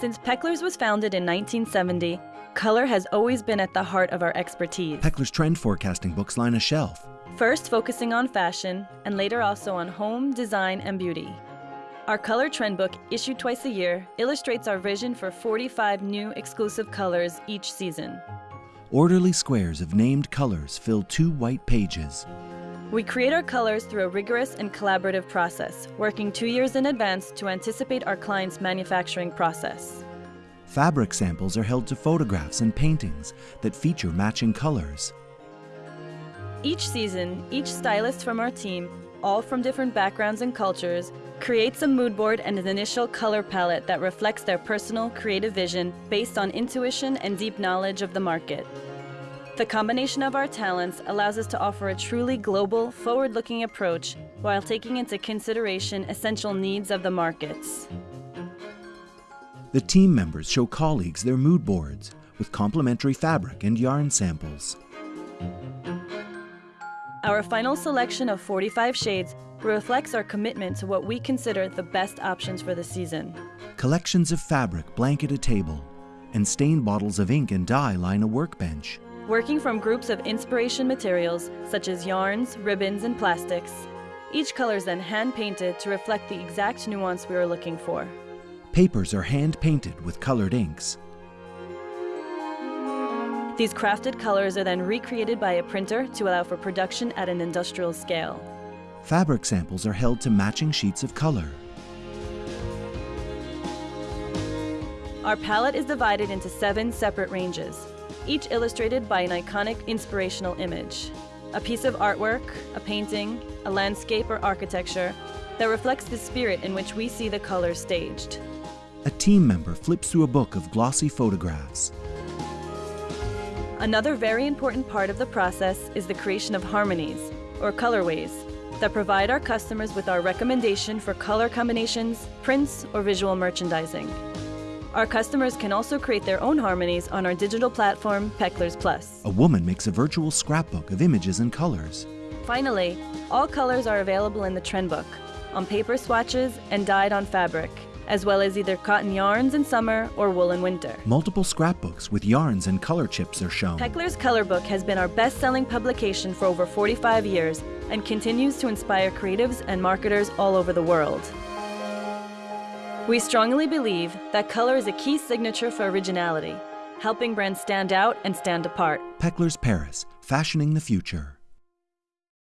Since Peclers was founded in 1970, color has always been at the heart of our expertise. Peclers trend forecasting books line a shelf. First focusing on fashion, and later also on home, design, and beauty. Our color trend book, issued twice a year, illustrates our vision for 45 new exclusive colors each season. Orderly squares of named colors fill two white pages. We create our colors through a rigorous and collaborative process, working two years in advance to anticipate our client's manufacturing process. Fabric samples are held to photographs and paintings that feature matching colors. Each season, each stylist from our team, all from different backgrounds and cultures, creates a mood board and an initial color palette that reflects their personal creative vision based on intuition and deep knowledge of the market. The combination of our talents allows us to offer a truly global, forward-looking approach while taking into consideration essential needs of the markets. The team members show colleagues their mood boards with complementary fabric and yarn samples. Our final selection of 45 shades reflects our commitment to what we consider the best options for the season. Collections of fabric blanket a table, and stained bottles of ink and dye line a workbench. Working from groups of inspiration materials such as yarns, ribbons, and plastics, each color is then hand-painted to reflect the exact nuance we are looking for. Papers are hand-painted with colored inks. These crafted colors are then recreated by a printer to allow for production at an industrial scale. Fabric samples are held to matching sheets of color. Our palette is divided into seven separate ranges, each illustrated by an iconic inspirational image. A piece of artwork, a painting, a landscape or architecture that reflects the spirit in which we see the colors staged. A team member flips through a book of glossy photographs. Another very important part of the process is the creation of harmonies, or colorways, that provide our customers with our recommendation for color combinations, prints, or visual merchandising. Our customers can also create their own harmonies on our digital platform, Peclers Plus. A woman makes a virtual scrapbook of images and colors. Finally, all colors are available in the trend book, on paper swatches and dyed on fabric, as well as either cotton yarns in summer or wool in winter. Multiple scrapbooks with yarns and color chips are shown. Peclers Color Book has been our best-selling publication for over 45 years and continues to inspire creatives and marketers all over the world. We strongly believe that color is a key signature for originality, helping brands stand out and stand apart. Peclers Paris, fashioning the future.